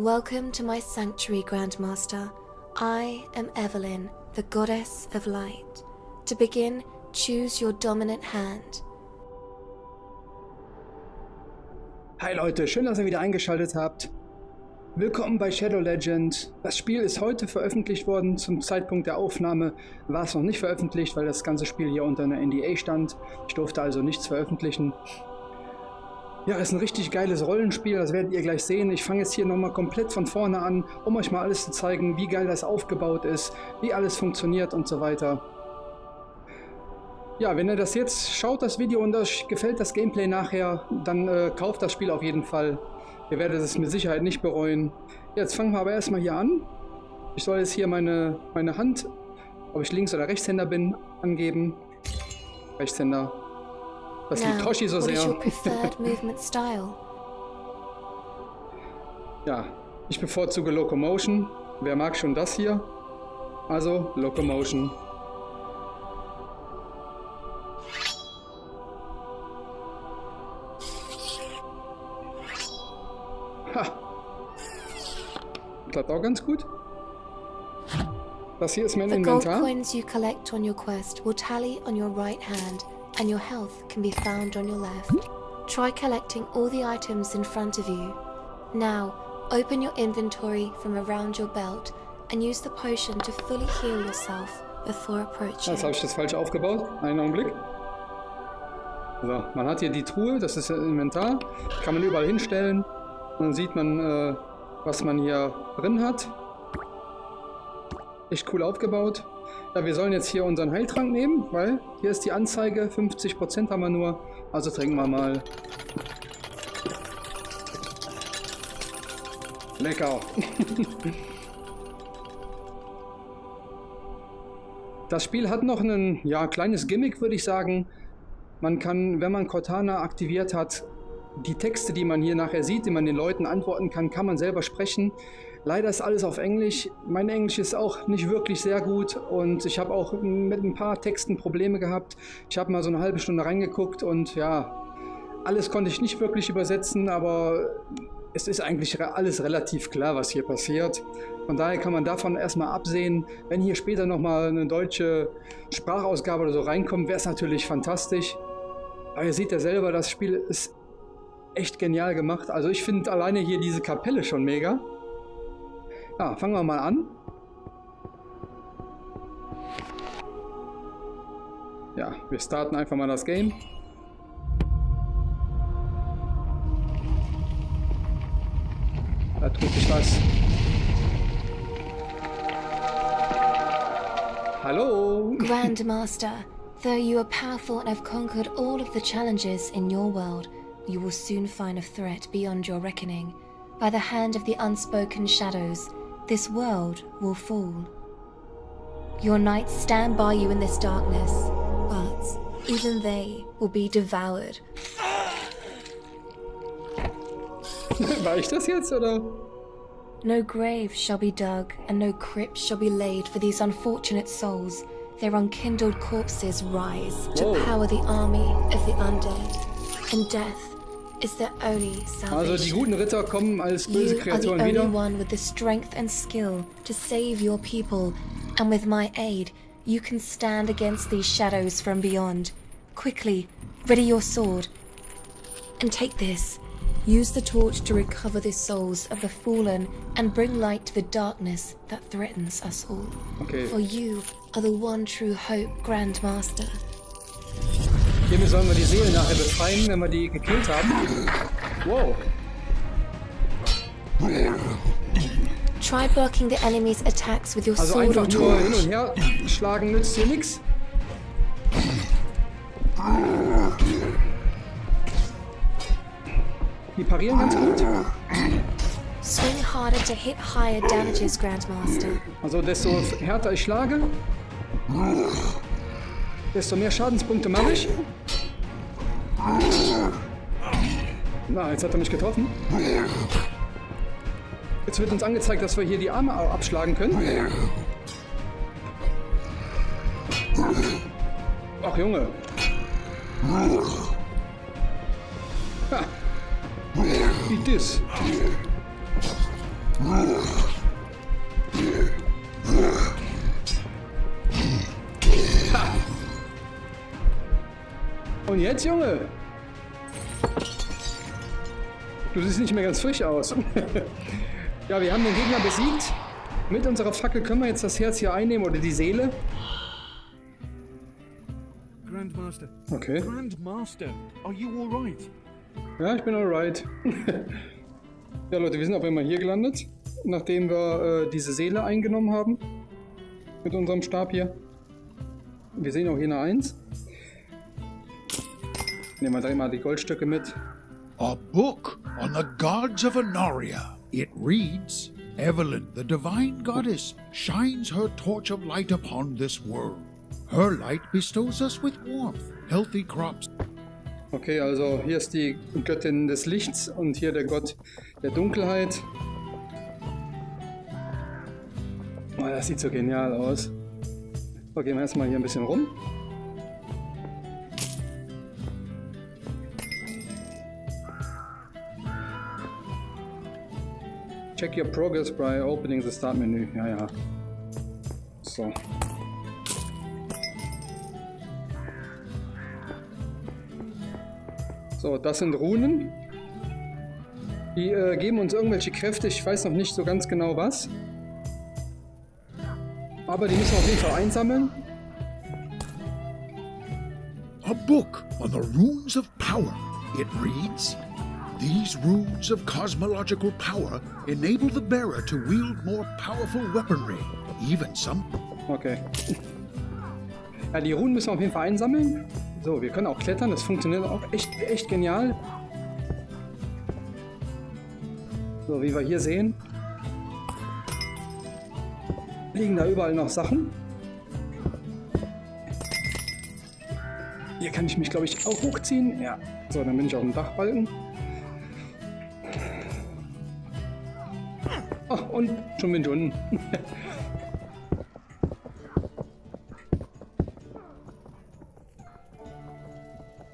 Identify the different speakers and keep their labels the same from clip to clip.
Speaker 1: Welcome to my sanctuary, Grandmaster. I am Evelyn, the goddess of light. To begin, choose your dominant hand.
Speaker 2: Hi Leute, schön, dass ihr wieder eingeschaltet habt. Willkommen bei Shadow Legend. Das Spiel ist heute veröffentlicht worden. Zum Zeitpunkt der Aufnahme war es noch nicht veröffentlicht, weil das ganze Spiel hier unter einer NDA stand. Ich durfte also nichts veröffentlichen. Ja, ist ein richtig geiles Rollenspiel, das werdet ihr gleich sehen. Ich fange jetzt hier nochmal komplett von vorne an, um euch mal alles zu zeigen, wie geil das aufgebaut ist, wie alles funktioniert und so weiter. Ja, wenn ihr das jetzt schaut, das Video, und euch gefällt das Gameplay nachher, dann äh, kauft das Spiel auf jeden Fall. Ihr werdet es mit Sicherheit nicht bereuen. Jetzt fangen wir aber erstmal hier an. Ich soll jetzt hier meine, meine Hand, ob ich Links- oder Rechtshänder bin, angeben. Rechtshänder. Das liebt Toshi so sehr. ja, ich bevorzuge Locomotion. Wer mag schon das hier? Also Locomotion. Ha! Klappt auch ganz gut. Das hier ist mein Inventar. The gold coins you collect on your quest will tally on your right hand and your health can be found on your left. Try collecting all the items in front of you. Now, open your inventory from around your belt and use the potion to fully heal yourself before approaching. Jetzt habe ich das falsch aufgebaut. Einen Augenblick. So, man hat hier die Truhe, das ist das Inventar. Kann man überall hinstellen. Dann sieht man, äh, was man hier drin hat. Echt cool aufgebaut. Ja, wir sollen jetzt hier unseren Heiltrank nehmen, weil hier ist die Anzeige, 50% haben wir nur. Also trinken wir mal. Lecker. das Spiel hat noch ein ja, kleines Gimmick, würde ich sagen. Man kann, wenn man Cortana aktiviert hat, die Texte, die man hier nachher sieht, die man den Leuten antworten kann, kann man selber sprechen. Leider ist alles auf Englisch. Mein Englisch ist auch nicht wirklich sehr gut und ich habe auch mit ein paar Texten Probleme gehabt. Ich habe mal so eine halbe Stunde reingeguckt und ja, alles konnte ich nicht wirklich übersetzen, aber es ist eigentlich alles relativ klar, was hier passiert. Von daher kann man davon erstmal absehen. Wenn hier später nochmal eine deutsche Sprachausgabe oder so reinkommt, wäre es natürlich fantastisch. Aber ihr seht ja selber, das Spiel ist echt genial gemacht. Also ich finde alleine hier diese Kapelle schon mega. Ja, fangen wir mal an. Ja, wir starten einfach mal das Game. Da tut sich was. Hallo!
Speaker 1: Grandmaster, though you are powerful and have conquered all of the challenges in your world, you will soon find a threat beyond your reckoning. By the hand of the unspoken shadows, this world will fall. Your knights stand by you in this darkness, but even they will be devoured.
Speaker 2: War ich das jetzt, oder?
Speaker 1: No grave shall be dug, and no crypt shall be laid for these unfortunate souls. Their unkindled corpses rise to Whoa. power the army of the undead, and death
Speaker 2: Also die guten Ritter kommen als böse Kreaturen wieder.
Speaker 1: one with the strength and skill to save your people, and with my aid, you can stand against these shadows from beyond. Quickly, ready your sword. And take this. Use the torch to recover the souls of the fallen and bring light to the darkness that threatens us all. Okay. For you are the one true hope, Grand Master.
Speaker 2: Hiermit sollen wir die Seelen nachher befreien, wenn wir die gekillt haben. Wow.
Speaker 1: Try blocking the enemy's attacks with your
Speaker 2: also
Speaker 1: sword
Speaker 2: einfach nur hin und her schlagen nützt hier nichts. Die parieren ganz gut.
Speaker 1: Swing harder to hit higher damages, Grandmaster.
Speaker 2: Also desto härter ich schlage, desto mehr Schadenspunkte mache ich. Na, jetzt hat er mich getroffen. Jetzt wird uns angezeigt, dass wir hier die Arme abschlagen können. Ach Junge. Ha. Wie das. Und jetzt, Junge? Du siehst nicht mehr ganz frisch aus. ja, wir haben den Gegner besiegt. Mit unserer Fackel können wir jetzt das Herz hier einnehmen oder die Seele.
Speaker 3: Grandmaster.
Speaker 2: Okay.
Speaker 3: Grandmaster, are you alright?
Speaker 2: Ja, ich bin alright. ja, Leute, wir sind auf einmal hier gelandet, nachdem wir äh, diese Seele eingenommen haben. Mit unserem Stab hier. Wir sehen auch hier eine 1. Nehmen wir direkt mal die Goldstücke mit.
Speaker 4: A book on the gods of Anaria. It reads Evelyn, the divine goddess, shines her torch of light upon this world. Her light bestows us with warmth, healthy crops,
Speaker 2: Okay, also hier ist die Göttin des Lichts und hier der Gott der Dunkelheit. Oh, das sieht so genial aus. Gehen wir erstmal hier ein bisschen rum. Check your progress by opening the start menu. Ja, ja. So. So, das sind Runen. Die äh, geben uns irgendwelche Kräfte. Ich weiß noch nicht so ganz genau was. Aber die müssen wir auf jeden Fall einsammeln.
Speaker 4: a book on the runes of power. It reads These runes of cosmological power enable the bearer to wield more powerful weaponry, even some.
Speaker 2: Okay. Ja, die Runen müssen wir auf jeden Fall einsammeln. So, wir können auch klettern. Das funktioniert auch echt, echt genial. So, wie wir hier sehen, liegen da überall noch Sachen. Hier kann ich mich, glaube ich, auch hochziehen. Ja. So, dann bin ich auf dem Dachbalken. Und schon bin ich unten.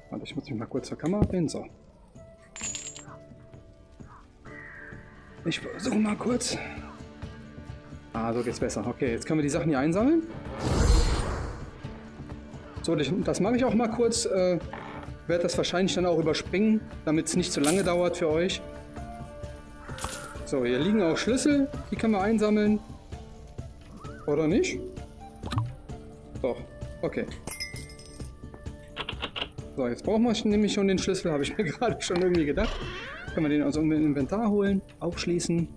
Speaker 2: Warte, ich muss mich mal kurz zur Kamera drehen. So. Ich versuche mal kurz. Ah, so geht's besser. Okay, jetzt können wir die Sachen hier einsammeln. So, das, das mache ich auch mal kurz. Äh, werde das wahrscheinlich dann auch überspringen, damit es nicht zu lange dauert für euch. So, hier liegen auch Schlüssel. Die können wir einsammeln. Oder nicht? Doch. Okay. So, jetzt brauchen wir nämlich schon den Schlüssel, habe ich mir gerade schon irgendwie gedacht. Können wir den aus dem Inventar holen, aufschließen.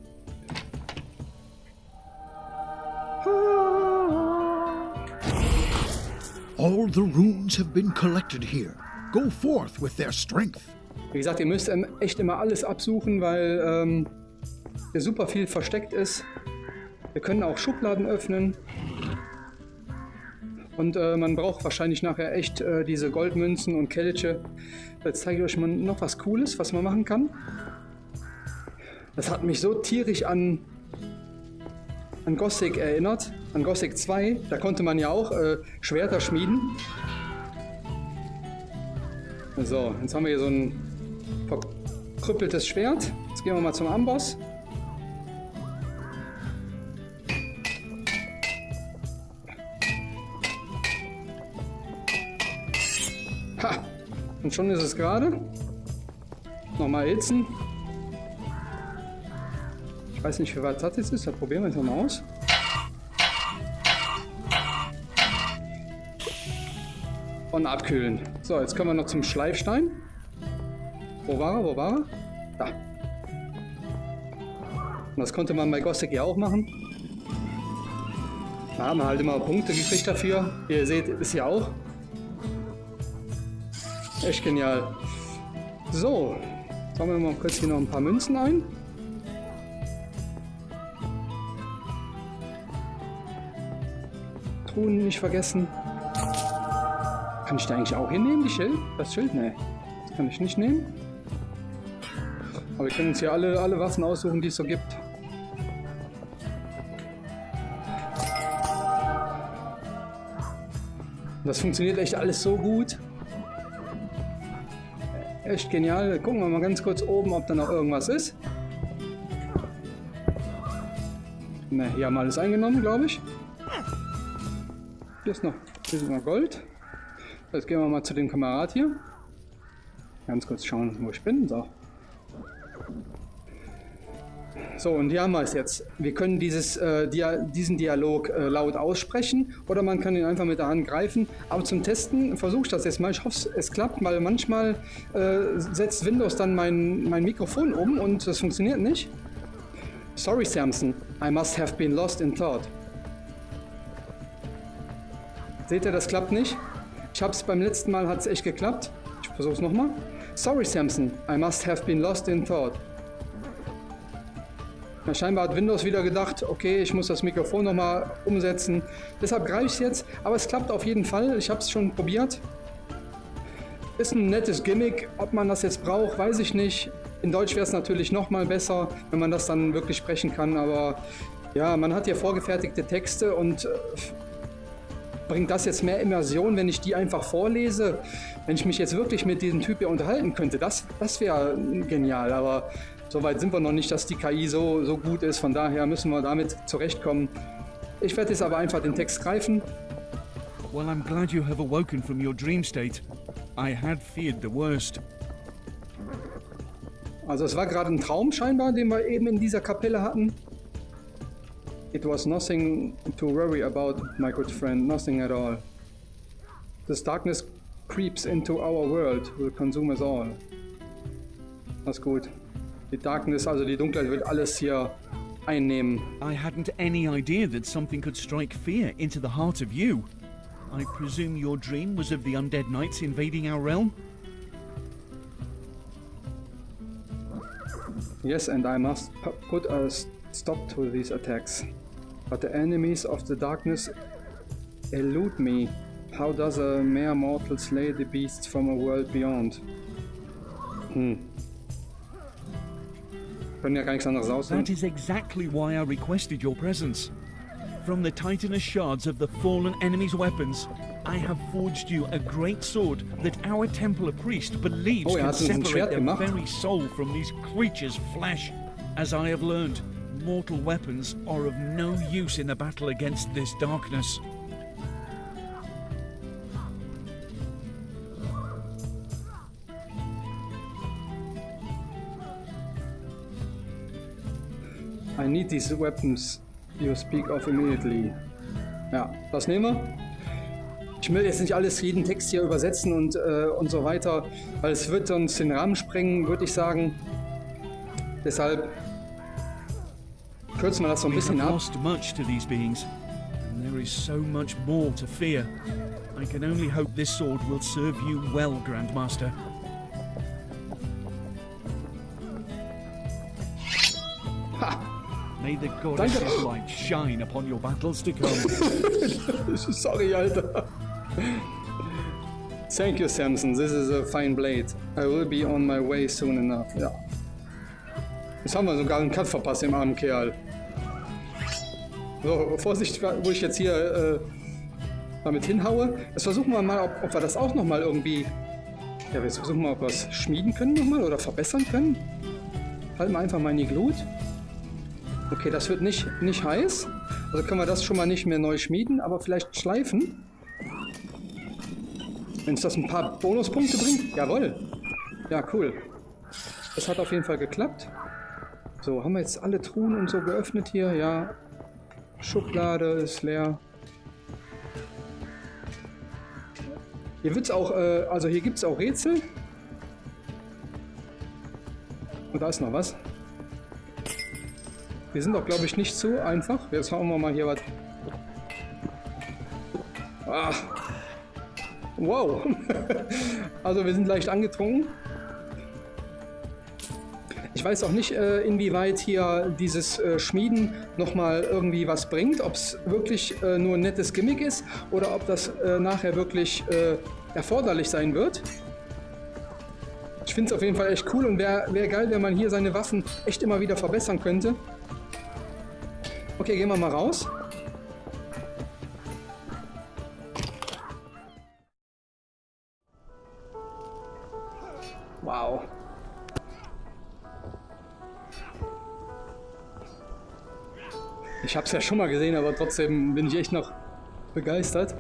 Speaker 4: All the runes have been collected here. Go forth with their strength.
Speaker 2: Wie gesagt, ihr müsst echt immer alles absuchen, weil ähm, hier super viel versteckt ist. Wir können auch Schubladen öffnen. Und äh, man braucht wahrscheinlich nachher echt äh, diese Goldmünzen und Kelche. Jetzt zeige ich euch mal noch was Cooles, was man machen kann. Das hat mich so tierisch an, an Gothic erinnert, an Gothic 2. Da konnte man ja auch äh, Schwerter schmieden. So, jetzt haben wir hier so ein verkrüppeltes Schwert. Jetzt gehen wir mal zum Amboss. Und schon ist es gerade. Nochmal hitzen. Ich weiß nicht, wie weit das jetzt ist. Da probieren wir es nochmal aus. Und abkühlen. So, jetzt können wir noch zum Schleifstein. Wo war er? Wo war er? Da. Und das konnte man bei Gothic ja auch machen. Da haben wir halt immer Punkte gekriegt dafür. Wie ihr seht, ist ja auch. Echt genial. So, sammeln wir mal kurz hier noch ein paar Münzen ein. Truhen nicht vergessen. Kann ich da eigentlich auch hinnehmen, die Schild? Das Schild? Nee. Das kann ich nicht nehmen. Aber wir können uns hier alle, alle Waffen aussuchen, die es so gibt. Das funktioniert echt alles so gut. Echt genial. Gucken wir mal ganz kurz oben, ob da noch irgendwas ist. Ne, hier haben wir alles eingenommen, glaube ich. Hier ist noch, hier ist noch Gold. Jetzt gehen wir mal zu dem Kamerad hier. Ganz kurz schauen, wo ich bin. So. So, und hier haben wir es jetzt. Wir können dieses, äh, Dia diesen Dialog äh, laut aussprechen oder man kann ihn einfach mit der Hand greifen. Aber zum Testen versuche ich das jetzt mal. Ich hoffe, es klappt, weil manchmal äh, setzt Windows dann mein, mein Mikrofon um und das funktioniert nicht. Sorry, Samson. I must have been lost in thought. Seht ihr, das klappt nicht? Ich habe es beim letzten Mal, hat es echt geklappt. Ich versuche es nochmal. Sorry, Samson. I must have been lost in thought. Ja, scheinbar hat Windows wieder gedacht, okay, ich muss das Mikrofon nochmal umsetzen. Deshalb greife ich es jetzt, aber es klappt auf jeden Fall. Ich habe es schon probiert. Ist ein nettes Gimmick. Ob man das jetzt braucht, weiß ich nicht. In Deutsch wäre es natürlich nochmal besser, wenn man das dann wirklich sprechen kann. Aber ja, man hat hier vorgefertigte Texte und äh, bringt das jetzt mehr Immersion, wenn ich die einfach vorlese? Wenn ich mich jetzt wirklich mit diesem Typ hier unterhalten könnte, das, das wäre genial. Aber Soweit sind wir noch nicht, dass die KI so, so gut ist. Von daher müssen wir damit zurechtkommen. Ich werde jetzt aber einfach den Text greifen.
Speaker 3: Well, I'm glad you have awoken from your dream state. I had feared the worst.
Speaker 2: Also es war gerade ein Traum scheinbar, den wir eben in dieser Kapelle hatten. It was nothing to worry about, my good friend, nothing at all. This darkness creeps into our world, will consume us all. Das ist gut. Die Darkness, also die Dunkelheit, wird alles hier einnehmen.
Speaker 3: I hadn't any idea that something could strike fear into the heart of you. I presume your dream was of the undead knights invading our realm?
Speaker 2: Yes, and I must put a stop to these attacks. But the enemies of the darkness elude me. How does a mere mortal slay the beasts from a world beyond? Hmm.
Speaker 3: That is exactly why I requested your presence. From the titanous shards of the fallen enemy's weapons, I have forged you a great sword that our Templar priest believes
Speaker 2: Oh,
Speaker 3: can
Speaker 2: hat uns ein
Speaker 3: separate
Speaker 2: gemacht.
Speaker 3: very soul from these creatures' flesh. As I have learned, mortal weapons are of no use in the battle against this darkness.
Speaker 2: I need these weapons you speak of immediately. Ja, das nehmen wir. Ich will jetzt nicht alles, jeden Text hier übersetzen und, äh, und so weiter, weil es wird uns den Rahmen sprengen, würde ich sagen. Deshalb kürzen wir das so ein bisschen ab.
Speaker 3: lost much to these beings, and there is so much more to fear. I can only hope this sword will serve you well, Grandmaster. May the goddess's light shine upon your battles to come.
Speaker 2: Sorry, Alter. Thank you, Samson. This is a fine blade. I will be on my way soon enough. Ja. Jetzt haben wir sogar einen Cut verpasst, dem armen Kerl. So, Vorsicht, wo ich jetzt hier äh, damit hinhaue. Jetzt versuchen wir mal, ob, ob wir das auch nochmal irgendwie... Ja, wir versuchen mal, ob wir es schmieden können nochmal oder verbessern können. Halten wir einfach mal in die Glut. Okay, das wird nicht, nicht heiß. Also können wir das schon mal nicht mehr neu schmieden, aber vielleicht schleifen. Wenn es das ein paar Bonuspunkte bringt. Jawohl. Ja, cool. Das hat auf jeden Fall geklappt. So, haben wir jetzt alle Truhen und so geöffnet hier? Ja. Schublade ist leer. Hier wird's auch, äh, also hier gibt es auch Rätsel. Und da ist noch was. Die sind doch, glaube ich, nicht zu einfach. Jetzt hauen wir mal hier was. Ah. Wow. also wir sind leicht angetrunken. Ich weiß auch nicht, äh, inwieweit hier dieses äh, Schmieden nochmal irgendwie was bringt. Ob es wirklich äh, nur ein nettes Gimmick ist oder ob das nachher wirklich erforderlich sein wird. Ich finde es auf jeden Fall echt cool und wäre wär geil, wenn man hier seine Waffen echt immer wieder verbessern könnte. Okay, gehen wir mal raus. Wow. Ich habe es ja schon mal gesehen, aber trotzdem bin ich echt noch begeistert.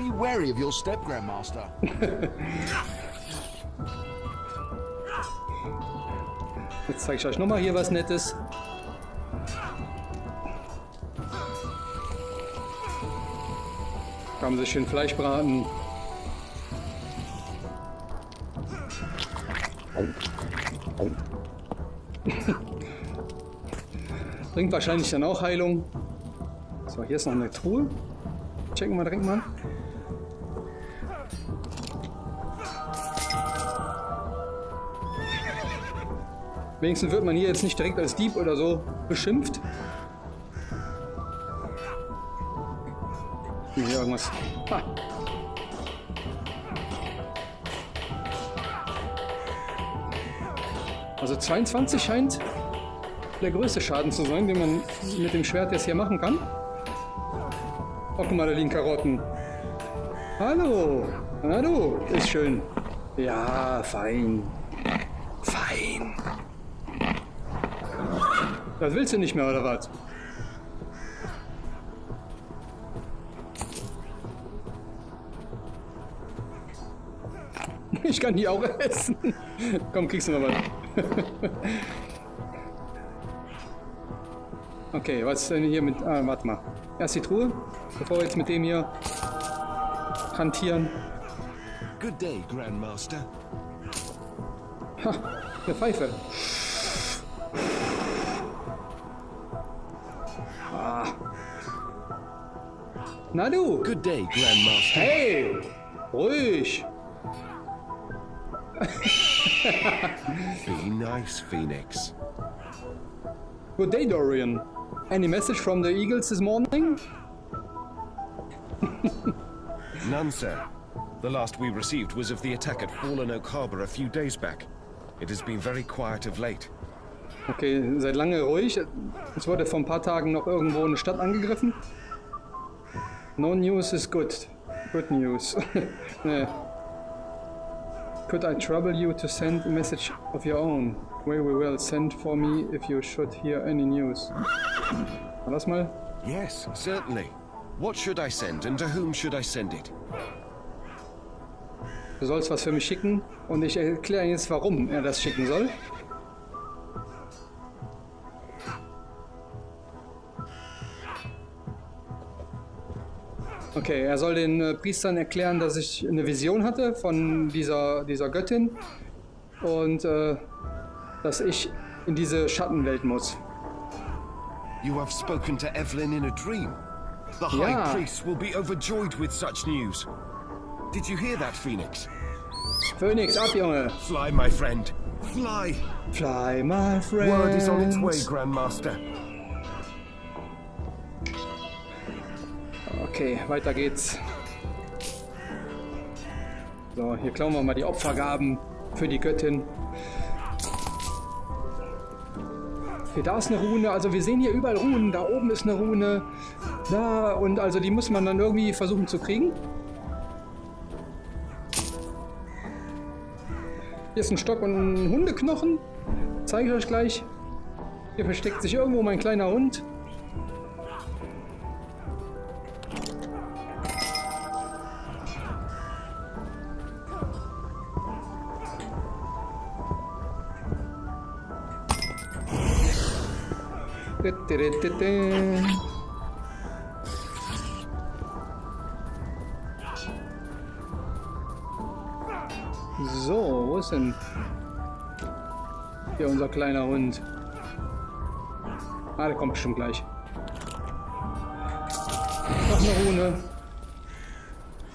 Speaker 5: Be wary of your step, Grandmaster.
Speaker 2: Jetzt zeige ich euch nochmal hier was Nettes. Kann man sich schön Fleisch braten. Bringt wahrscheinlich dann auch Heilung. So, hier ist noch eine Truhe. Checken wir direkt mal. Wenigstens wird man hier jetzt nicht direkt als Dieb oder so beschimpft. Hier irgendwas. Ha. Also 22 scheint der größte Schaden zu sein, den man mit dem Schwert jetzt hier machen kann. Oh, guck mal, da liegen Karotten. Hallo. Hallo. Ist schön. Ja. Fein. Das willst du nicht mehr, oder was? Ich kann die auch essen. Komm, kriegst du noch was. Okay, was ist denn hier mit... Ah, warte mal. Erst die Truhe, bevor wir jetzt mit dem hier hantieren.
Speaker 5: Good day, Grandmaster.
Speaker 2: Ha, eine Pfeife.
Speaker 5: Good day, Grandmaster.
Speaker 2: Hey! Ruhig!
Speaker 5: Be nice, Phoenix.
Speaker 2: Good day, Dorian. Any message from the Eagles this morning?
Speaker 6: None, sir. The last we received was of the attack at Fallen Oak Harbor a few days back. It has been very quiet of late.
Speaker 2: Okay, seid lange ruhig. Es wurde vor ein paar Tagen noch irgendwo eine Stadt angegriffen. No news is good. Good news. nee. Could I trouble you to send a message of your own? Very well, send for me if you should hear any news. Das mal?
Speaker 6: Yes, certainly. What should I send and to whom should I send it?
Speaker 2: Du sollst was für mich schicken und ich erkläre jetzt, warum er das schicken soll. Okay, er soll den äh, Priestern erklären, dass ich eine Vision hatte von dieser, dieser Göttin und äh, dass ich in diese Schattenwelt muss.
Speaker 6: You have spoken to Evelyn in a dream. The High
Speaker 2: Yeah.
Speaker 6: Priest will be overjoyed with such news. Did you hear that, Phoenix?
Speaker 2: Phoenix, ab, Junge!
Speaker 6: Fly, my friend. Fly!
Speaker 2: Fly, my friend!
Speaker 6: Word is on its way, Grandmaster.
Speaker 2: Okay, weiter geht's. So, hier klauen wir mal die Opfergaben für die Göttin. Okay, da ist eine Rune. Also wir sehen hier überall Runen. Da oben ist eine Rune. Da und also die muss man dann irgendwie versuchen zu kriegen. Hier ist ein Stock und ein Hundeknochen. Zeige ich euch gleich. Hier versteckt sich irgendwo mein kleiner Hund. So, wo ist denn hier unser kleiner Hund? Ah, der kommt bestimmt gleich. Noch eine Rune.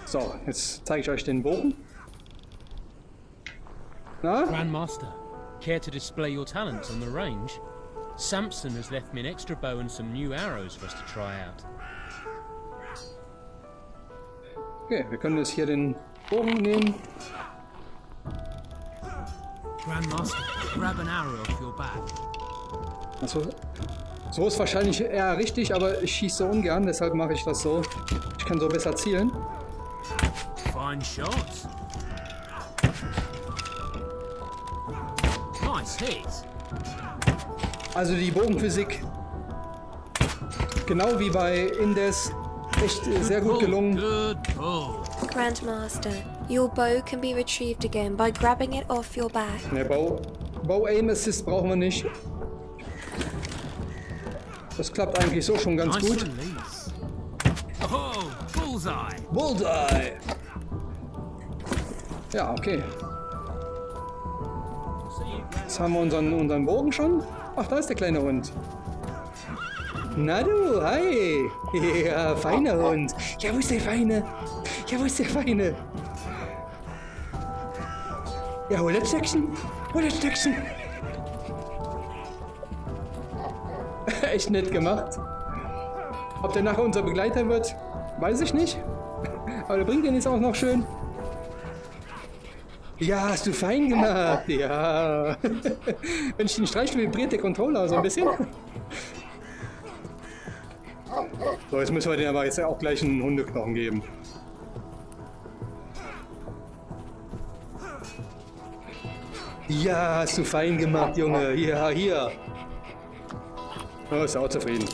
Speaker 2: So, jetzt zeige ich euch den Bogen. Na?
Speaker 7: Grandmaster, care to display your talents on the range? Samson has left me an extra bow and some new arrows for us to try out.
Speaker 2: Okay, wir können jetzt hier den Bogen nehmen.
Speaker 7: Grandmaster, grab an arrow off your back.
Speaker 2: Also, so ist wahrscheinlich eher richtig, aber ich schieße so ungern, deshalb mache ich das so. Ich kann so besser zielen.
Speaker 8: Fine shot. Nice hit.
Speaker 2: Also die Bogenphysik, genau wie bei Indes, echt sehr gut gelungen.
Speaker 1: Grandmaster, your bow can be retrieved again by grabbing it off your back.
Speaker 2: Ne, Bow, Bow Aim Assist brauchen wir nicht. Das klappt eigentlich so schon ganz gut.
Speaker 8: bullseye.
Speaker 2: Bullseye! Ja, okay. Jetzt haben wir unseren, unseren Bogen schon. Ach, da ist der kleine Hund. Na du, hi! Ja, feiner Hund. Ja, wo ist der Feine? Ja, wo ist der Feine? Ja, hol das Stöckchen. Hol das Stöckchen. Echt nett gemacht. Ob der nachher unser Begleiter wird, weiß ich nicht. Aber der bringt den jetzt auch noch schön. Ja, hast du fein gemacht. Ja. Wenn ich den streichle, vibriert der Controller so ein bisschen. So, jetzt müssen wir den aber jetzt auch gleich einen Hundeknochen geben. Ja, hast du fein gemacht, Junge. Ja, hier. Oh, ist auch zufrieden.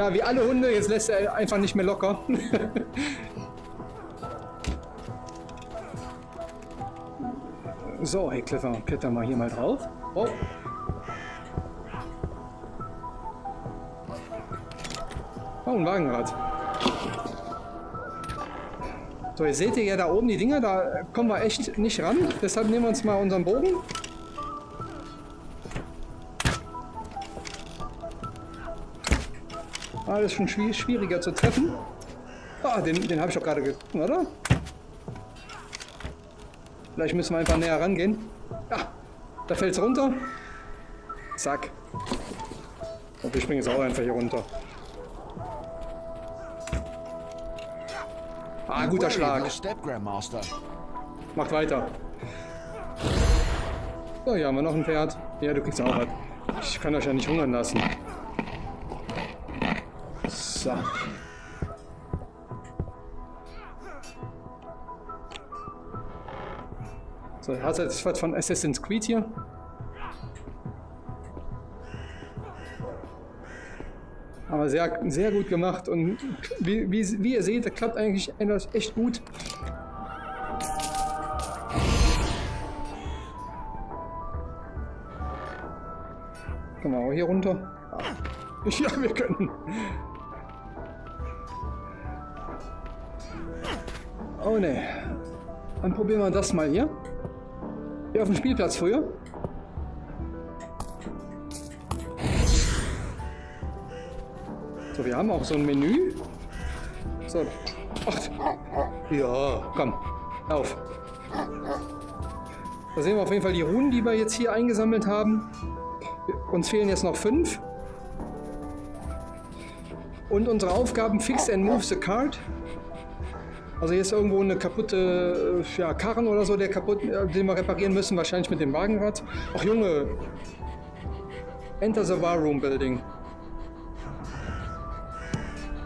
Speaker 2: Ja, wie alle Hunde, jetzt lässt er einfach nicht mehr locker. so, hey Clifford, kletter mal hier mal drauf. Oh. Oh, ein Wagenrad. So, ihr seht ja da oben die Dinger, da kommen wir echt nicht ran. Deshalb nehmen wir uns mal unseren Bogen. Ah, das ist schon schwi- schwieriger zu treffen. Ah, den, den habe ich doch gerade getroffen, oder? Vielleicht müssen wir einfach näher rangehen. Ja, da fällt es runter. Zack. Und wir springen jetzt auch einfach hier runter. Ah, guter Schlag. Macht weiter. So, hier haben wir noch ein Pferd. Ja, du kriegst auch was. Ich kann euch ja nicht hungern lassen. So. So, hast du jetzt was von Assassin's Creed hier? Aber sehr, sehr gut gemacht und wie, wie, wie ihr seht, das klappt eigentlich echt gut. Auch hier runter? Ja, wir können. Oh ne. Dann probieren wir das mal hier. Hier auf dem Spielplatz früher. So, wir haben auch so ein Menü. So. Ach. Ja, komm. Auf. Da sehen wir auf jeden Fall die Runen, die wir jetzt hier eingesammelt haben. Uns fehlen jetzt noch fünf. Und unsere Aufgaben Fix and Move the Card. Also hier ist irgendwo eine kaputte äh, ja, Karren oder so, der kaputt, äh, den wir reparieren müssen, wahrscheinlich mit dem Wagenrad. Ach Junge, Enter the War Room Building.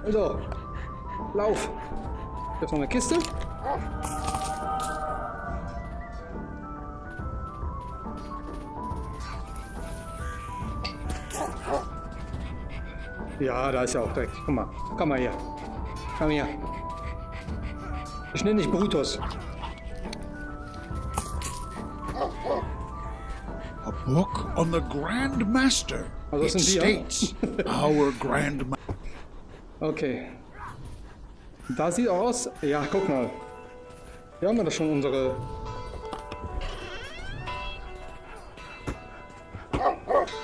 Speaker 2: Also, lauf. Hier ist noch eine Kiste. Ja, da ist ja auch Dreck. Guck mal, komm mal her. Komm her. Ich nenne dich Brutus.
Speaker 4: A book on the Grand Master.
Speaker 2: Das
Speaker 4: it
Speaker 2: sind die, ja?
Speaker 4: states, our Grand Ma
Speaker 2: Okay. Da sieht aus. Ja, guck mal. Hier haben wir das schon unsere.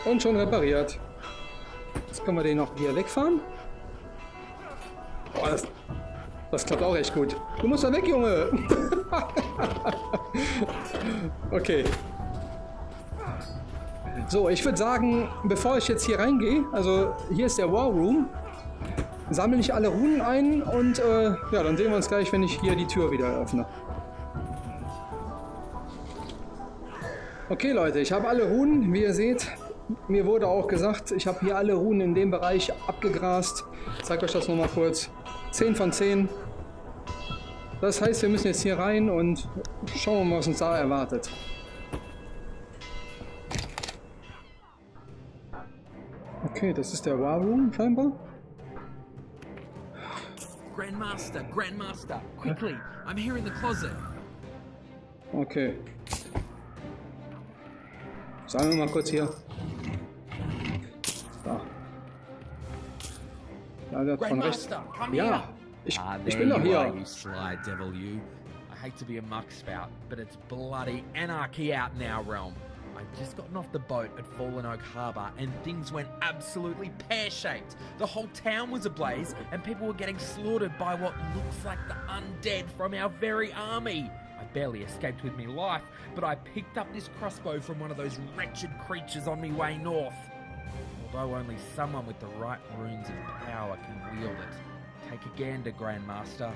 Speaker 2: Und schon repariert. Jetzt können wir den noch hier wegfahren. Boah, das, das klappt auch echt gut. Du musst da weg, Junge. okay. So, ich würde sagen, bevor ich jetzt hier reingehe, also hier ist der War Room, sammle ich alle Runen ein und äh, ja, dann sehen wir uns gleich, wenn ich hier die Tür wieder öffne. Okay Leute, ich habe alle Runen, wie ihr seht, mir wurde auch gesagt, ich habe hier alle Runen in dem Bereich abgegrast. Ich zeige euch das nochmal kurz. 10 von 10. Das heißt, wir müssen jetzt hier rein und schauen mal, was uns da erwartet. Okay, das ist der War Room scheinbar.
Speaker 9: Grandmaster, Grandmaster, quickly! I'm here in the closet.
Speaker 2: Okay. Sagen wir mal kurz hier. Ja, der hat von rechts.
Speaker 9: Come
Speaker 2: Ja,
Speaker 9: here!
Speaker 2: ich,
Speaker 9: Ah,
Speaker 2: ich
Speaker 9: there
Speaker 2: bin doch
Speaker 9: you
Speaker 2: hier.
Speaker 9: sly devil, you. I hate to be a muck spout, but it's bloody anarchy out in our realm. I'd just gotten off the boat at Fallen Oak Harbour and things went absolutely pear shaped. The whole town was ablaze and people were getting slaughtered by what looks like the undead from our very army. I barely escaped with me life, but I picked up this crossbow from one of those wretched creatures on me way north. Although only someone with the right runes of power can wield it. Take a gander, Grandmaster.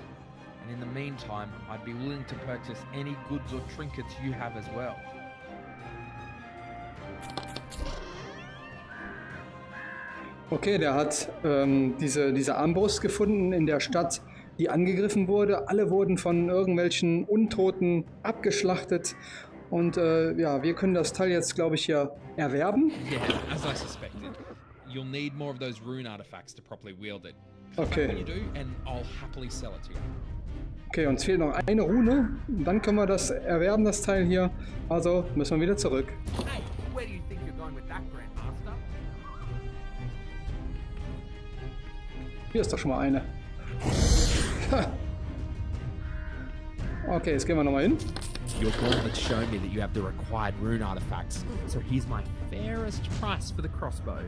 Speaker 9: And in the meantime, I'd be willing to purchase any goods or trinkets you have as well.
Speaker 2: Okay, der hat ähm, diese, diese Armbrust gefunden in der Stadt, die angegriffen wurde. Alle wurden von irgendwelchen Untoten abgeschlachtet. Und äh, ja, wir können das Teil jetzt, glaube ich, hier erwerben.
Speaker 9: Yeah, as I suspected. You'll need more of those rune artifacts to properly wield it.
Speaker 2: Okay.
Speaker 9: When you do, and I'll happily sell it to you.
Speaker 2: Okay, uns fehlt noch eine Rune. Dann können wir das erwerben, das Teil hier. Also müssen wir wieder zurück.
Speaker 9: Hey, where do you think you're going with that, Grandmaster?
Speaker 2: Hier ist doch schon mal eine. Okay, jetzt gehen wir nochmal hin.
Speaker 9: Your gauntlets show me that you have the required rune artifacts, so here's my fairest price for the crossbow.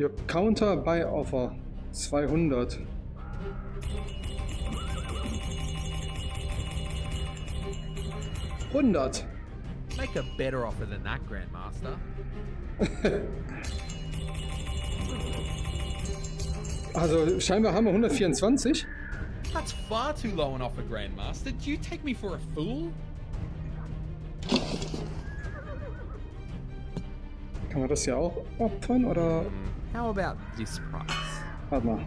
Speaker 2: Your Counter by Offer 200. Hundert.
Speaker 9: Make a better offer than that, Grandmaster.
Speaker 2: Also scheinbar haben wir 124.
Speaker 9: That's far too low an offer, Grandmaster. Do you take me for a fool?
Speaker 2: Kann man das ja auch opfern oder?
Speaker 9: How about this price?
Speaker 2: Warte mal.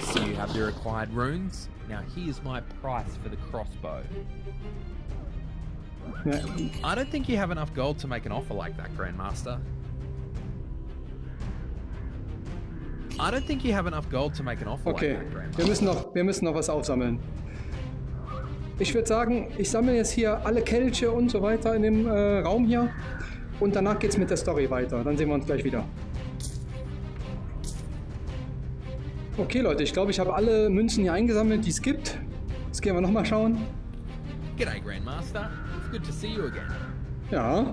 Speaker 9: See you have the required runes. Now here's my price for the crossbow.
Speaker 2: Ja,
Speaker 9: I don't think you have enough gold to make an offer like that, Grandmaster. I don't think you have enough gold to make an offer
Speaker 2: okay,
Speaker 9: like that,
Speaker 2: wir
Speaker 9: Grandmaster.
Speaker 2: müssen noch, wir müssen noch was aufsammeln. Ich würde sagen, ich sammle jetzt hier alle Kelche und so weiter in dem äh, Raum hier. Und danach geht's mit der Story weiter. Dann sehen wir uns gleich wieder. Okay, Leute, ich glaube, ich habe alle Münzen hier eingesammelt, die es gibt. Jetzt gehen wir nochmal schauen.
Speaker 9: G'day, Grandmaster. It's good to see you again.
Speaker 2: Ja,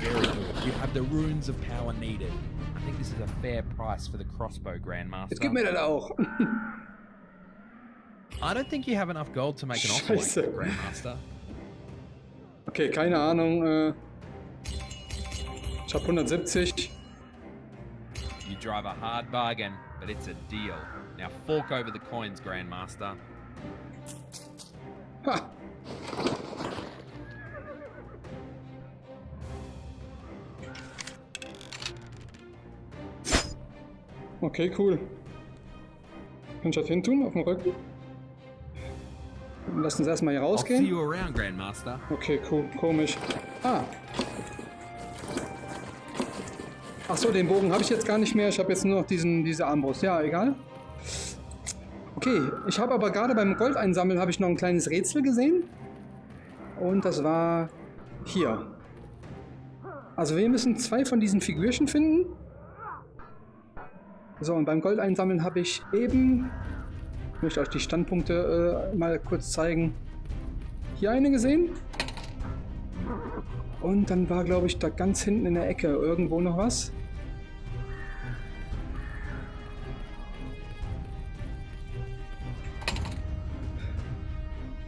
Speaker 9: Very good. You have the runes of power needed. I think this is a fair price for the crossbow, Grandmaster.
Speaker 2: jetzt gib mir das auch.
Speaker 9: I don't think you have enough gold to make an offer like that, Grandmaster.
Speaker 2: Okay, keine Ahnung. Äh, ich habe 170.
Speaker 9: Drive a hard bargain, but it's a deal. Now fork over the coins, Grandmaster.
Speaker 2: Ha! Okay, cool. Kann ich das hin tun, auf dem Rücken? Lass uns erstmal hier rausgehen. Okay, cool, komisch. Ah. Ach so, den Bogen habe ich jetzt gar nicht mehr. Ich habe jetzt nur noch diesen, diese Armbrust. Ja, egal. Okay, ich habe aber gerade beim Gold einsammeln habe ich noch ein kleines Rätsel gesehen. Und das war hier. Also wir müssen zwei von diesen Figürchen finden. So, und beim Gold einsammeln habe ich eben... Ich möchte euch die Standpunkte äh, mal kurz zeigen. Hier eine gesehen. Und dann war, glaube ich, da ganz hinten in der Ecke irgendwo noch was.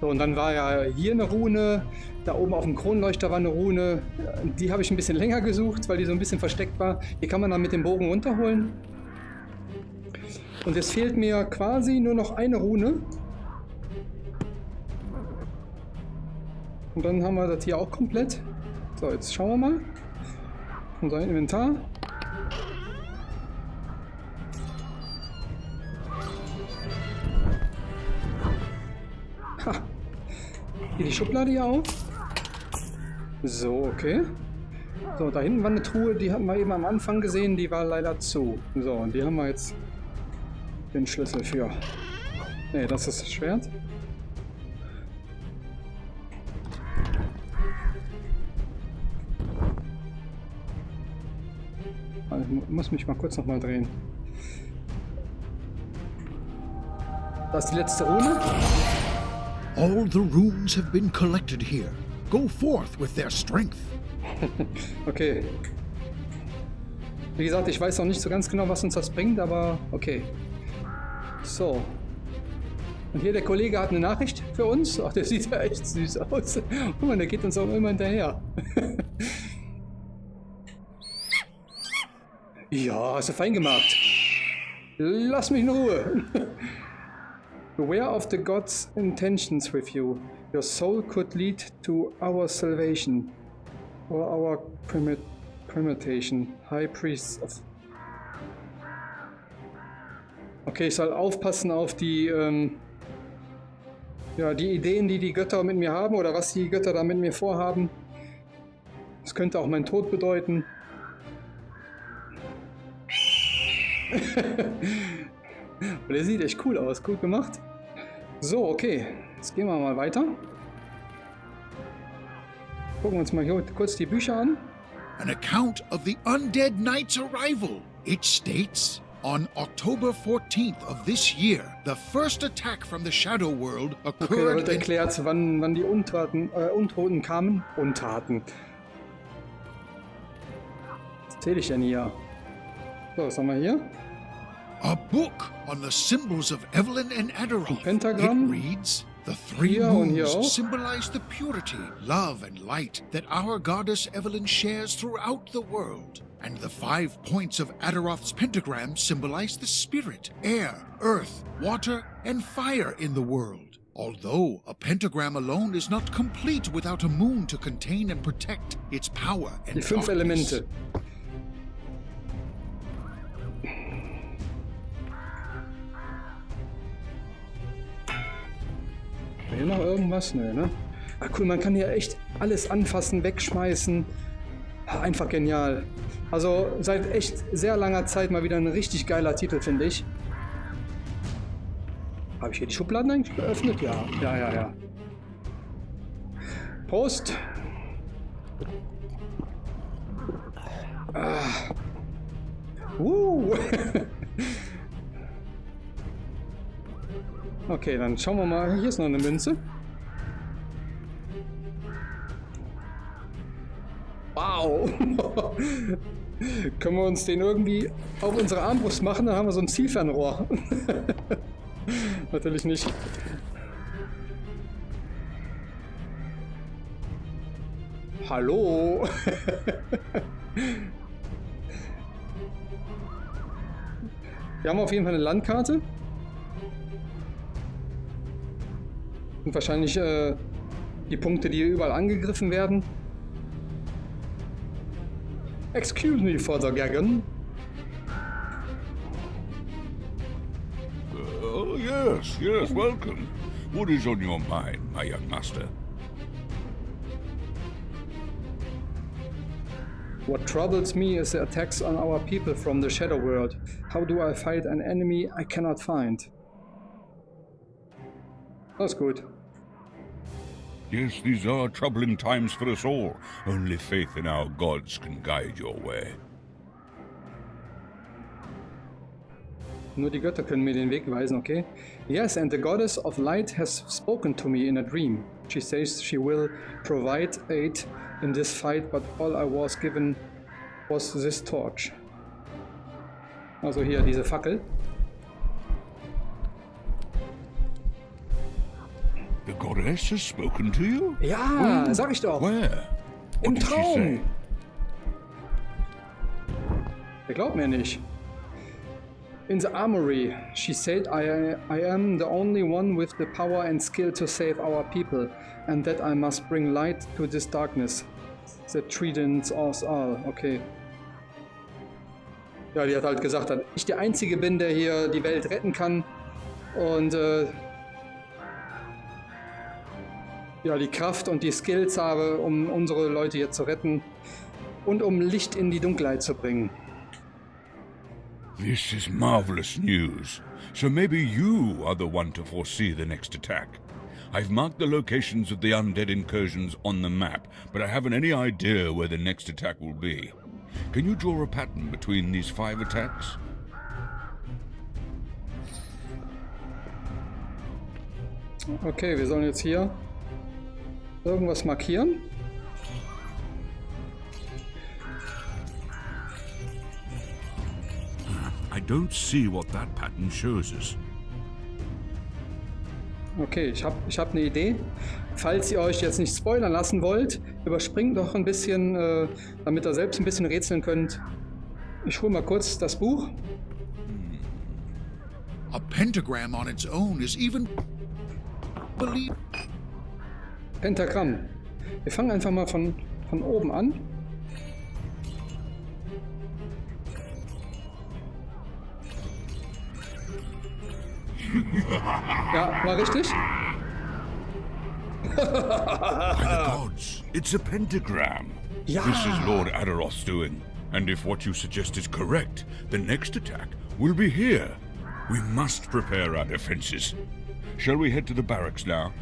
Speaker 2: So, und dann war ja hier eine Rune. Da oben auf dem Kronleuchter war eine Rune. Die habe ich ein bisschen länger gesucht, weil die so ein bisschen versteckt war. Die kann man dann mit dem Bogen runterholen. Und es fehlt mir quasi nur noch eine Rune. Und dann haben wir das hier auch komplett. So, jetzt schauen wir mal. Unser Inventar. Ha. Die Schublade hier auf. So, okay. So, da hinten war eine Truhe, die hatten wir eben am Anfang gesehen, die war leider zu. So, und die haben wir jetzt den Schlüssel für. Ne, das ist das Schwert. Muss mich mal kurz noch mal drehen. Das ist die letzte Rune.
Speaker 4: All the runes have been collected here. Go forth with their strength.
Speaker 2: Okay. Wie gesagt, ich weiß noch nicht so ganz genau, was uns das bringt, aber okay. So. Und hier der Kollege hat eine Nachricht für uns. Ach, der sieht ja echt süß aus. Guck mal, der geht uns auch immer hinterher. ja, hast du fein gemacht. Lass mich in Ruhe. Beware of the God's intentions with you. Your soul could lead to our salvation. Or our primit primitation. High Priests of. Okay, ich soll aufpassen auf die, ähm, ja, die Ideen, die die Götter mit mir haben oder was die Götter da mit mir vorhaben. Das könnte auch mein Tod bedeuten. Und der sieht echt cool aus, gut gemacht. So, okay, jetzt gehen wir mal weiter. Gucken wir uns mal hier kurz die Bücher an.
Speaker 4: An account of the undead knight's arrival. It states on October 14th of this year, the first attack from the Shadow World
Speaker 2: Okay, da
Speaker 4: occurred
Speaker 2: wird
Speaker 4: in
Speaker 2: erklärt, wann, wann die Untaten, äh, Untoten kamen. Untaten. Was zähle ich denn hier? So, was haben wir hier?
Speaker 4: a book on the symbols of Evelyn and.
Speaker 2: Pentagram.
Speaker 4: It reads, The three
Speaker 2: hier
Speaker 4: moons symbolize the purity, love, and light that our goddess Evelyn shares throughout the world. And the five points of Aderoth's pentagram symbolize the spirit, air, earth, water, and fire in the world. Although a pentagram alone is not complete without a moon to contain and protect its power and
Speaker 2: Die fünf
Speaker 4: darkness.
Speaker 2: Elemente. Will noch irgendwas? Nö, ne? Ah, cool, man kann hier echt alles anfassen, wegschmeißen. Ah, Einfach genial. Also seit echt sehr langer Zeit mal wieder ein richtig geiler Titel, finde ich. Habe ich hier die Schubladen eigentlich geöffnet? Ja, ja, ja, ja. Prost! Uh. Okay, dann schauen wir mal. Hier ist noch eine Münze. Wow. Können wir uns den irgendwie auf unsere Armbrust machen? Dann haben wir so ein Zielfernrohr. Natürlich nicht. Hallo. Wir haben auf jeden Fall eine Landkarte. Und wahrscheinlich äh, die Punkte, die überall angegriffen werden. Excuse me for the gagging.
Speaker 10: Oh, yes, yes, welcome. What is on your mind, my young master?
Speaker 2: What troubles me is the attacks on our people from the Shadow World. How do I fight an enemy I cannot find? That's good.
Speaker 10: Yes, these are troubling times for us all. Only faith in our gods can guide your way.
Speaker 2: Nur die Götter können mir den Weg weisen, okay? Yes, and the goddess of light has spoken to me in a dream. She says she will provide aid in this fight, but all I was given was this torch. Also hier diese Fackel.
Speaker 10: The goddess has spoken to you?
Speaker 2: Ja, sag ich doch.
Speaker 10: Where?
Speaker 2: Im
Speaker 10: What
Speaker 2: Traum. Der glaubt mir nicht. In the armory, she said, I, I am the only one with the power and skill to save our people, and that I must bring light to this darkness that threatens us all. Okay. Ja, die hat halt gesagt, dass ich der Einzige bin, der hier die Welt retten kann. Und äh, ja, die Kraft und die Skills habe, um unsere Leute hier zu retten und um Licht in die Dunkelheit zu bringen.
Speaker 10: This is marvelous news. So maybe you are the one to foresee the next attack. I've marked the locations of the undead incursions on the map, but I haven't any idea where the next attack will be. Can you draw a pattern between these five attacks?
Speaker 2: Okay, wir sollen jetzt hier irgendwas markieren.
Speaker 10: I don't see what that pattern shows us.
Speaker 2: Okay, ich habe ich hab eine Idee. Falls ihr euch jetzt nicht spoilern lassen wollt, überspringt doch ein bisschen, äh, damit ihr selbst ein bisschen rätseln könnt. Ich hole mal kurz das Buch.
Speaker 4: A pentagram on its own is even believe
Speaker 2: Pentagramm. Wir fangen einfach mal von, von oben an. Ja, war richtig?
Speaker 10: By the gods, it's a pentagram. This is Lord Adaroth's doing. And if what you suggest is correct, the next attack will be here. We must prepare our defenses. Shall we head to the barracks now?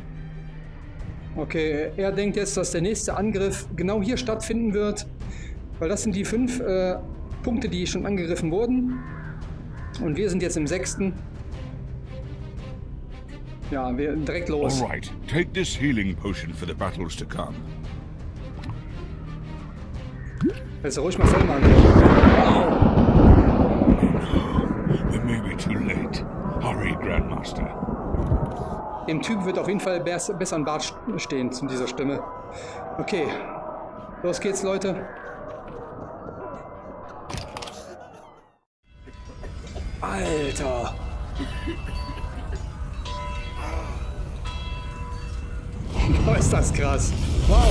Speaker 2: Okay, er denkt jetzt, dass der nächste Angriff genau hier stattfinden wird. Weil das sind die fünf äh, Punkte, die schon angegriffen wurden. Und wir sind jetzt im sechsten. Ja, wir direkt los.
Speaker 10: All right, take this healing potion for the battles to come.
Speaker 2: Jetzt ruhig mal voll machen.
Speaker 10: We may be too late. Hurry, Grandmaster.
Speaker 2: Dem Typ wird auf jeden Fall bess- besser ein Bart stehen zu dieser Stimme. Okay, los geht's, Leute. Alter! Boah, ist das krass. Wow!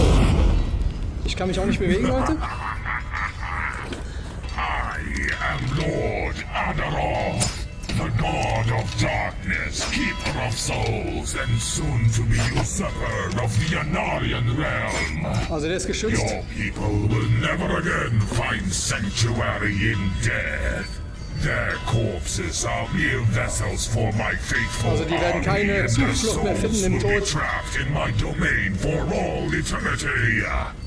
Speaker 2: Ich kann mich auch nicht bewegen, Leute.
Speaker 10: I am Lord Adaroth, the god of darkness, keeper of souls, and soon to be usurper of the Anarian realm.
Speaker 2: Also der ist geschützt.
Speaker 10: Your people will never again find sanctuary in death.
Speaker 2: Also die werden keine Zuflucht mehr finden im Tod.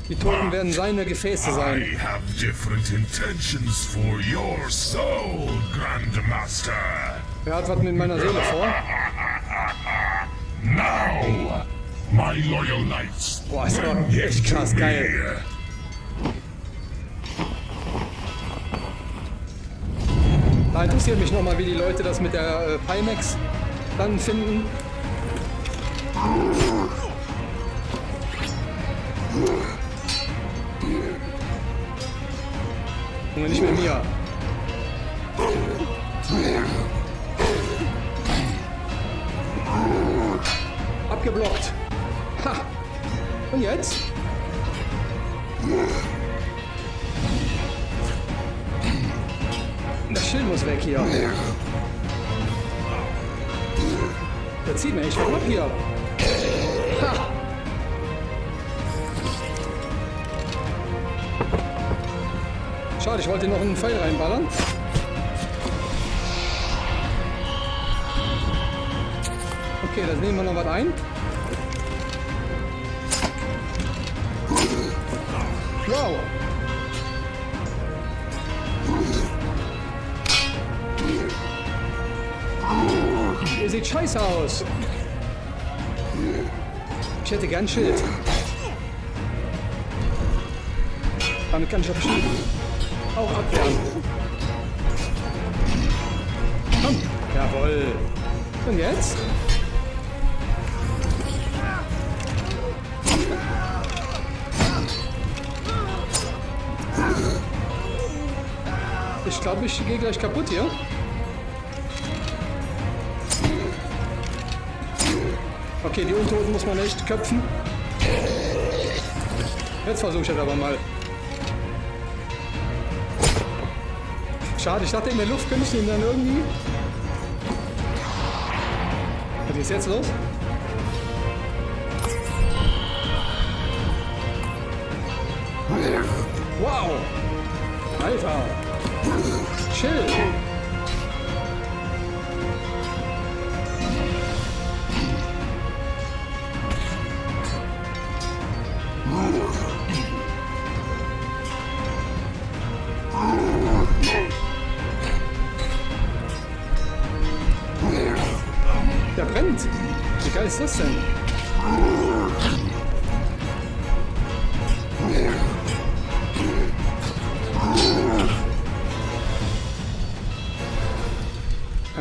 Speaker 2: Die Toten werden seine Gefäße
Speaker 10: I
Speaker 2: sein.
Speaker 10: have different intentions for your soul, Grandmaster.
Speaker 2: Wer hat was mit meiner Seele vor?
Speaker 10: Now, my loyal knights,
Speaker 2: Boah, ist doch echt krass geil. Da interessiert mich nochmal, wie die Leute das mit der äh, Pimax dann finden. Junge, nicht mehr mir. Abgeblockt. Ha! Und jetzt? Das Schild muss weg hier. Der zieht mir echt ab hier. Ha! Schade, ich wollte noch einen Pfeil reinballern. Okay, dann nehmen wir noch was ein. Wow! Ihr seht scheiße aus. Ich hätte gern Schild. Damit kann ich bestimmt auch abwehren. Komm. Jawohl. Und jetzt? Ich glaube, ich gehe gleich kaputt hier. Okay, die Untoten muss man echt köpfen. Jetzt versuche ich das aber mal. Schade, ich dachte in der Luft könnte ich ihn dann irgendwie. Was ist jetzt los? Wow! Alter! Chill!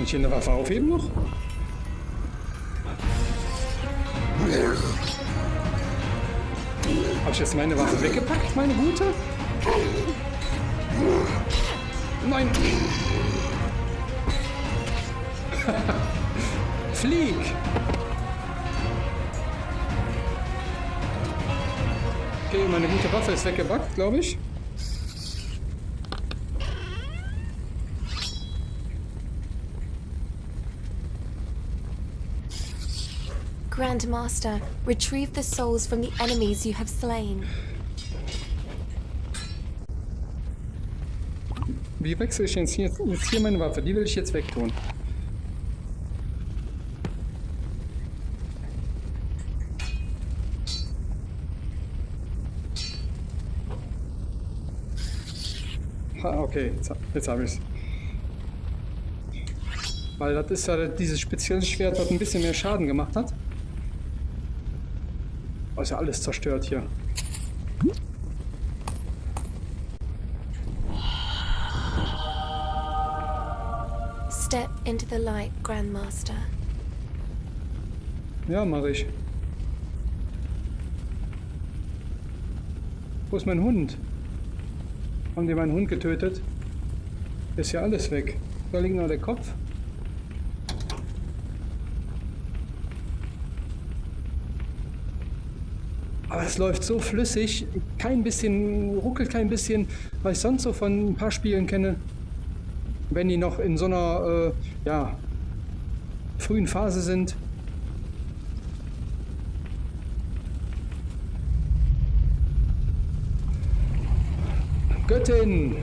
Speaker 2: Ich hier eine Waffe aufheben noch? Habe ich jetzt meine Waffe weggepackt, meine gute? Nein! Flieg! Okay, meine gute Waffe ist weggepackt, glaube ich.
Speaker 1: Grandmaster, retrieve the souls from the enemies you have slain.
Speaker 2: Wie wechsle ich jetzt hier, jetzt hier meine Waffe? Die will ich jetzt wegtun. Ha, okay, jetzt, jetzt habe ich es. Weil das ist ja dieses spezielle Schwert, das ein bisschen mehr Schaden gemacht hat. Oh, ist ja alles zerstört hier.
Speaker 1: Step into the light, Grandmaster.
Speaker 2: Ja, mache ich. Wo ist mein Hund? Haben die meinen Hund getötet? Ist ja alles weg. Da liegt noch der Kopf. Aber es läuft so flüssig, kein bisschen, ruckelt kein bisschen, was ich sonst so von ein paar Spielen kenne. Wenn die noch in so einer, äh, ja, frühen Phase sind. Göttin!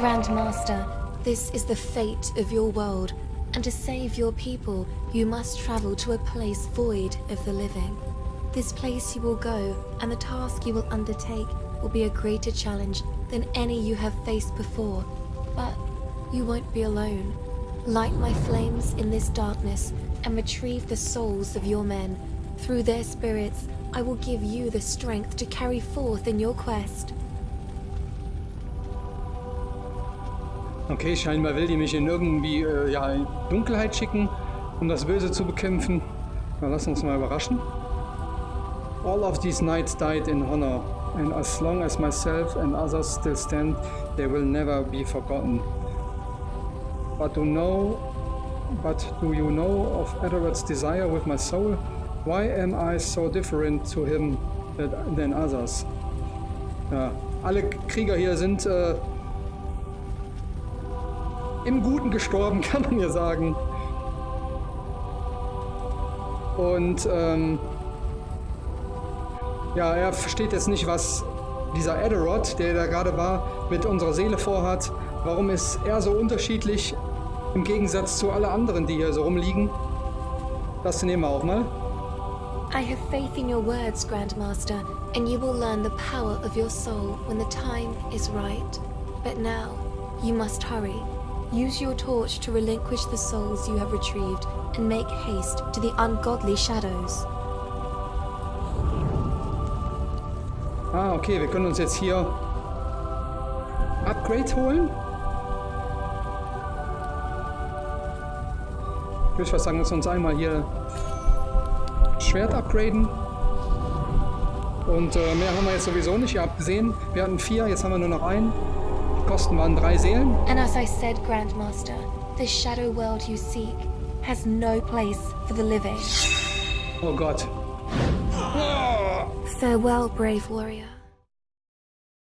Speaker 1: Grandmaster, this is the fate of your world, and to save your people, you must travel to a place void of the living. This place you will go, and the task you will undertake will be a greater challenge than any you have faced before. But you won't be alone. Light my flames in this darkness and retrieve the souls of your men. Through their spirits, I will give you the strength to carry forth in your quest.
Speaker 2: Okay, scheinbar will die mich in irgendwie äh, ja, in Dunkelheit schicken, um das Böse zu bekämpfen. Na, lass uns mal überraschen. All of these knights died in honor, and as long as myself and others still stand, they will never be forgotten. But do know, but do you know of Edward's desire with my soul? Why am I so different to him than others? Ja, alle Krieger hier sind äh, im Guten gestorben, kann man ja sagen. Und ähm, ja, er versteht jetzt nicht, was dieser Aderod, der da gerade war, mit unserer Seele vorhat. Warum ist er so unterschiedlich im Gegensatz zu alle anderen, die hier so rumliegen? Das nehmen wir auch mal.
Speaker 1: I have faith in your words, Grandmaster, and you will learn the power of your soul when the time is right. But now, you must hurry. Use your torch to relinquish the souls you have retrieved and make haste to the ungodly shadows.
Speaker 2: Ah, okay, wir können uns jetzt hier Upgrade holen. Ich würde fast sagen, dass wir uns einmal hier Schwert upgraden. Und äh, mehr haben wir jetzt sowieso nicht. Ihr habt gesehen, wir hatten vier, jetzt haben wir nur noch einen. Kosten waren drei Seelen.
Speaker 1: And as I said, Grandmaster, This shadow world you seek has no place for the living.
Speaker 2: Oh Gott.
Speaker 1: Farewell, brave warrior.